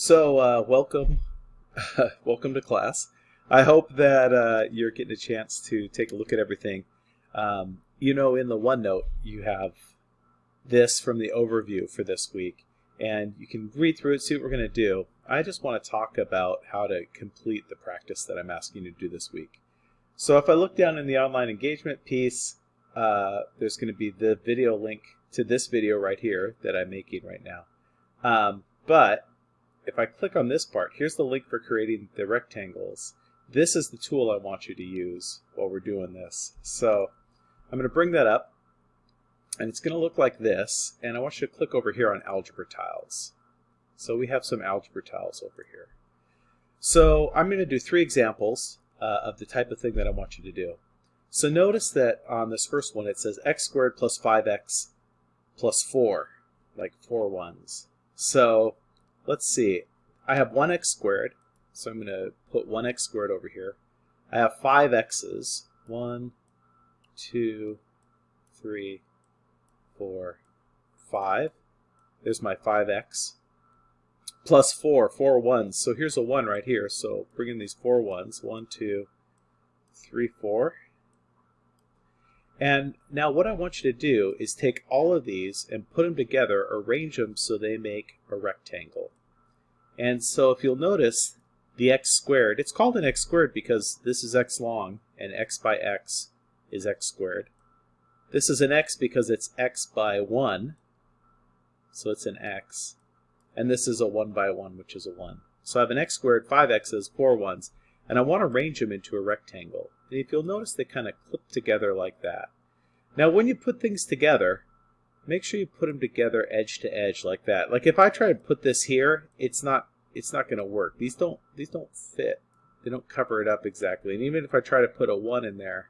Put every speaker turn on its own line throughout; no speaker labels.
So, uh, welcome, welcome to class. I hope that uh, you're getting a chance to take a look at everything. Um, you know, in the OneNote, you have this from the overview for this week, and you can read through it, see what we're going to do. I just want to talk about how to complete the practice that I'm asking you to do this week. So if I look down in the online engagement piece, uh, there's going to be the video link to this video right here that I'm making right now. Um, but if I click on this part, here's the link for creating the rectangles. This is the tool I want you to use while we're doing this. So I'm going to bring that up, and it's going to look like this, and I want you to click over here on algebra tiles. So we have some algebra tiles over here. So I'm going to do three examples uh, of the type of thing that I want you to do. So notice that on this first one it says x squared plus 5x plus 4, like four ones. So let's see. I have 1x squared, so I'm going to put 1x squared over here. I have 5 x's. 1, 2, 3, 4, 5. There's my 5x. Plus 4, 4 ones. So here's a 1 right here. So bring in these 4 ones. 1, 2, 3, 4. And now what I want you to do is take all of these and put them together, arrange them so they make a rectangle. And so if you'll notice, the x squared, it's called an x squared because this is x long, and x by x is x squared. This is an x because it's x by 1, so it's an x. And this is a 1 by 1, which is a 1. So I have an x squared, 5 x's, 4 ones, and I want to arrange them into a rectangle. And if you'll notice, they kind of clip together like that. Now when you put things together, make sure you put them together edge to edge like that. Like if I try to put this here, it's not it's not going to work. These don't these don't fit. They don't cover it up exactly. And even if I try to put a 1 in there,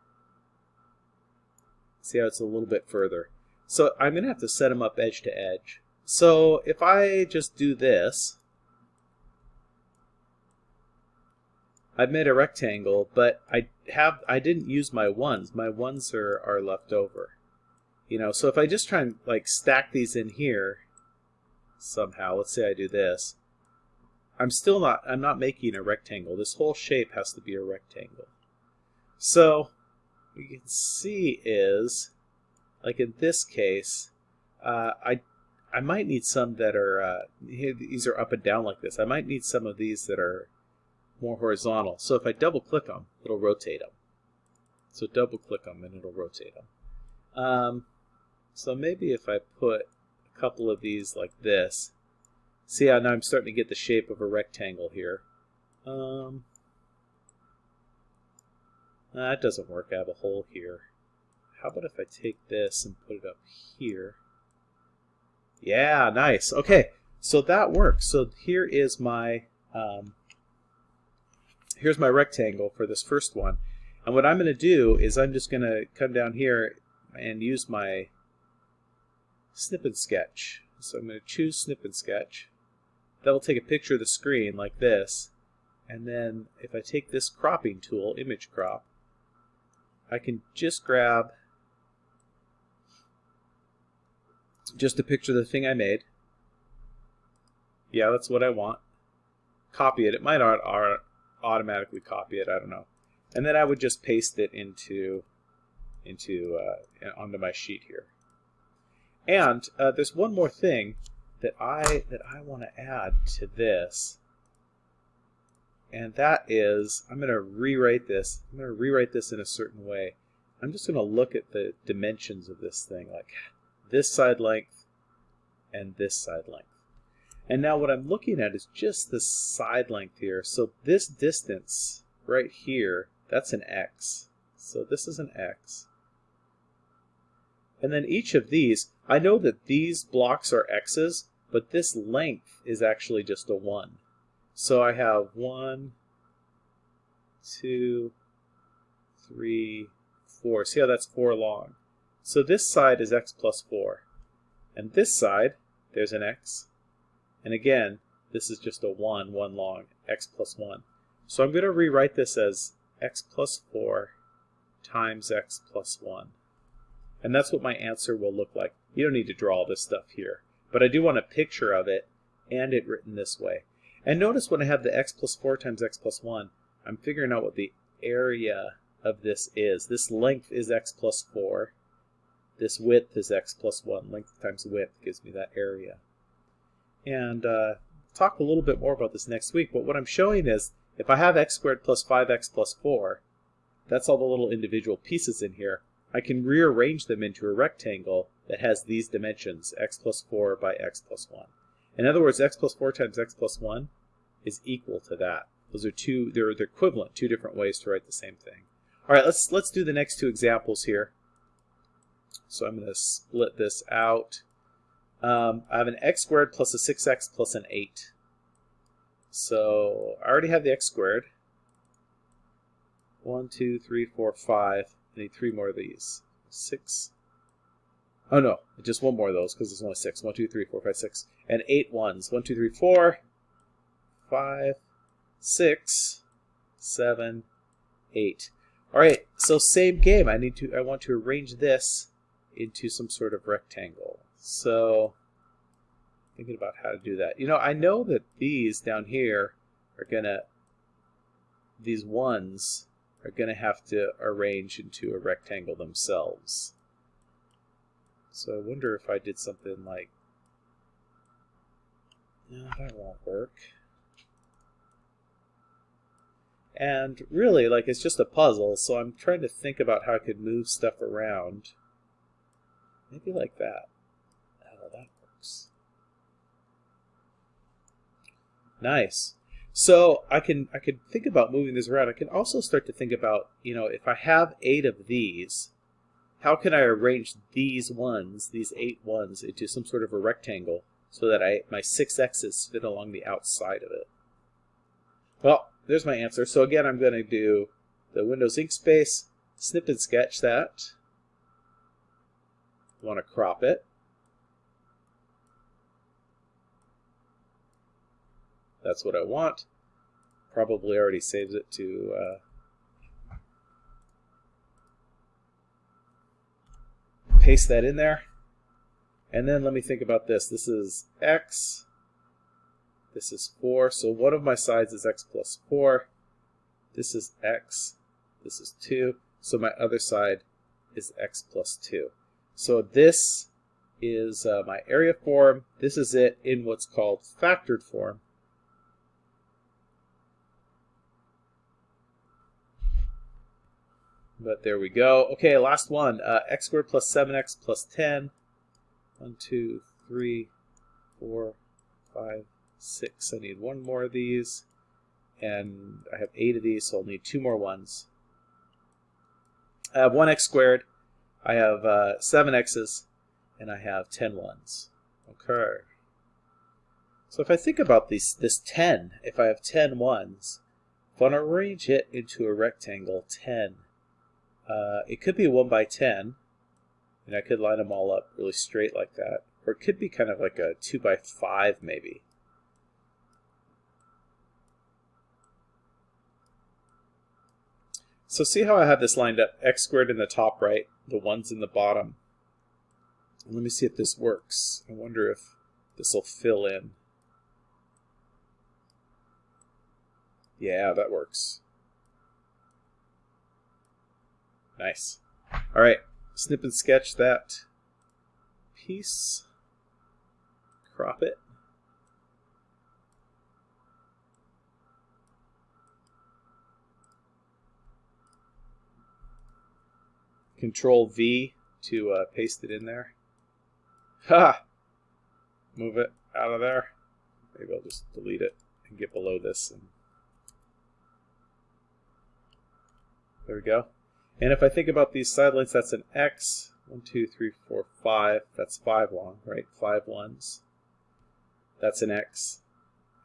see how it's a little bit further. So I'm going to have to set them up edge to edge. So if I just do this, I've made a rectangle, but I have I didn't use my ones. My ones are, are left over. You know, so if I just try and like stack these in here somehow, let's say I do this, I'm still not, I'm not making a rectangle. This whole shape has to be a rectangle. So, what you can see is, like in this case, uh, I, I might need some that are, uh, these are up and down like this. I might need some of these that are more horizontal. So if I double click them, it'll rotate them. So double click them and it'll rotate them. Um, so maybe if I put a couple of these like this, see how now I'm starting to get the shape of a rectangle here. Um, that doesn't work. I have a hole here. How about if I take this and put it up here? Yeah, nice. Okay, so that works. So here is my um, here's my rectangle for this first one. And what I'm going to do is I'm just going to come down here and use my snip and sketch. So I'm going to choose snip and sketch. That will take a picture of the screen like this. And then if I take this cropping tool, image crop, I can just grab just a picture of the thing I made. Yeah, that's what I want. Copy it. It might automatically copy it. I don't know. And then I would just paste it into into uh, onto my sheet here. And uh, there's one more thing that I that I want to add to this. And that is I'm going to rewrite this. I'm going to rewrite this in a certain way. I'm just going to look at the dimensions of this thing like this side length and this side length. And now what I'm looking at is just the side length here. So this distance right here, that's an x. So this is an x. And then each of these, I know that these blocks are x's, but this length is actually just a 1. So I have 1, 2, 3, 4. See how that's 4 long? So this side is x plus 4. And this side, there's an x, and again, this is just a 1, 1 long, x plus 1. So I'm going to rewrite this as x plus 4 times x plus 1. And that's what my answer will look like. You don't need to draw all this stuff here. But I do want a picture of it and it written this way. And notice when I have the x plus 4 times x plus 1, I'm figuring out what the area of this is. This length is x plus 4. This width is x plus 1. Length times width gives me that area. And uh, talk a little bit more about this next week, but what I'm showing is if I have x squared plus 5x plus 4, that's all the little individual pieces in here, I can rearrange them into a rectangle that has these dimensions, x plus 4 by x plus 1. In other words, x plus 4 times x plus 1 is equal to that. Those are two, they're, they're equivalent, two different ways to write the same thing. All right, let's, let's do the next two examples here. So I'm going to split this out. Um, I have an x squared plus a 6x plus an 8. So I already have the x squared. 1, 2, 3, 4, 5. Need three more of these. 6. Oh no, just one more of those because there's only 6. 1, 2, 3, 4, 5, 6. And 8 ones. 1, 2, 3, 4, 5, 6, 7, 8. All right, so same game. I need to I want to arrange this into some sort of rectangle. So thinking about how to do that. You know, I know that these down here are gonna these ones are gonna have to arrange into a rectangle themselves. So I wonder if I did something like no, that won't work. And really, like, it's just a puzzle, so I'm trying to think about how I could move stuff around. Maybe like that. Oh, that works. Nice. So I can I can think about moving this around. I can also start to think about, you know, if I have eight of these, how can I arrange these ones, these eight ones, into some sort of a rectangle so that I my six x's fit along the outside of it? Well, there's my answer. So again, I'm going to do the Windows Inkspace, snip and sketch that. I want to crop it. That's what I want. Probably already saves it to uh, paste that in there. And then let me think about this. This is x this is 4. So one of my sides is x plus 4. This is x. This is 2. So my other side is x plus 2. So this is uh, my area form. This is it in what's called factored form. But there we go. Okay, last one. Uh, x squared plus 7x plus 10. 1, 2, 3, 4, 5, six. I need one more of these, and I have eight of these, so I'll need two more ones. I have one x squared, I have uh, seven x's, and I have ten ones. Okay. So if I think about these, this 10, if I have 10 ones, if I want to arrange it into a rectangle, 10, uh, it could be 1 by 10, and I could line them all up really straight like that. Or it could be kind of like a 2 by 5 maybe. So see how I have this lined up, x squared in the top right, the ones in the bottom. Let me see if this works. I wonder if this will fill in. Yeah, that works. Nice. All right, snip and sketch that piece. Crop it. Control V to uh, paste it in there. Ha! Move it out of there. Maybe I'll just delete it and get below this. And there we go. And if I think about these side lengths, that's an X. One, two, three, four, five. That's five long, right? Five ones. That's an X.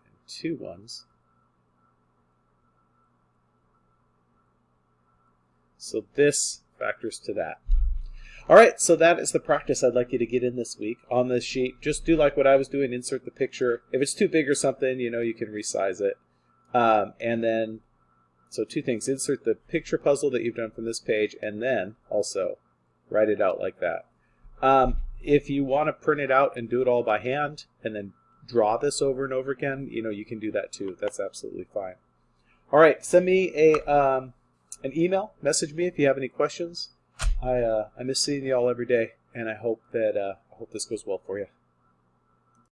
And two ones. So this factors to that. All right, so that is the practice I'd like you to get in this week on this sheet. Just do like what I was doing, insert the picture. If it's too big or something, you know, you can resize it. Um, and then, so two things, insert the picture puzzle that you've done from this page, and then also write it out like that. Um, if you want to print it out and do it all by hand, and then draw this over and over again, you know, you can do that too. That's absolutely fine. All right, send me a um, an email, message me if you have any questions. I uh, I miss seeing you all every day, and I hope that uh, I hope this goes well for you.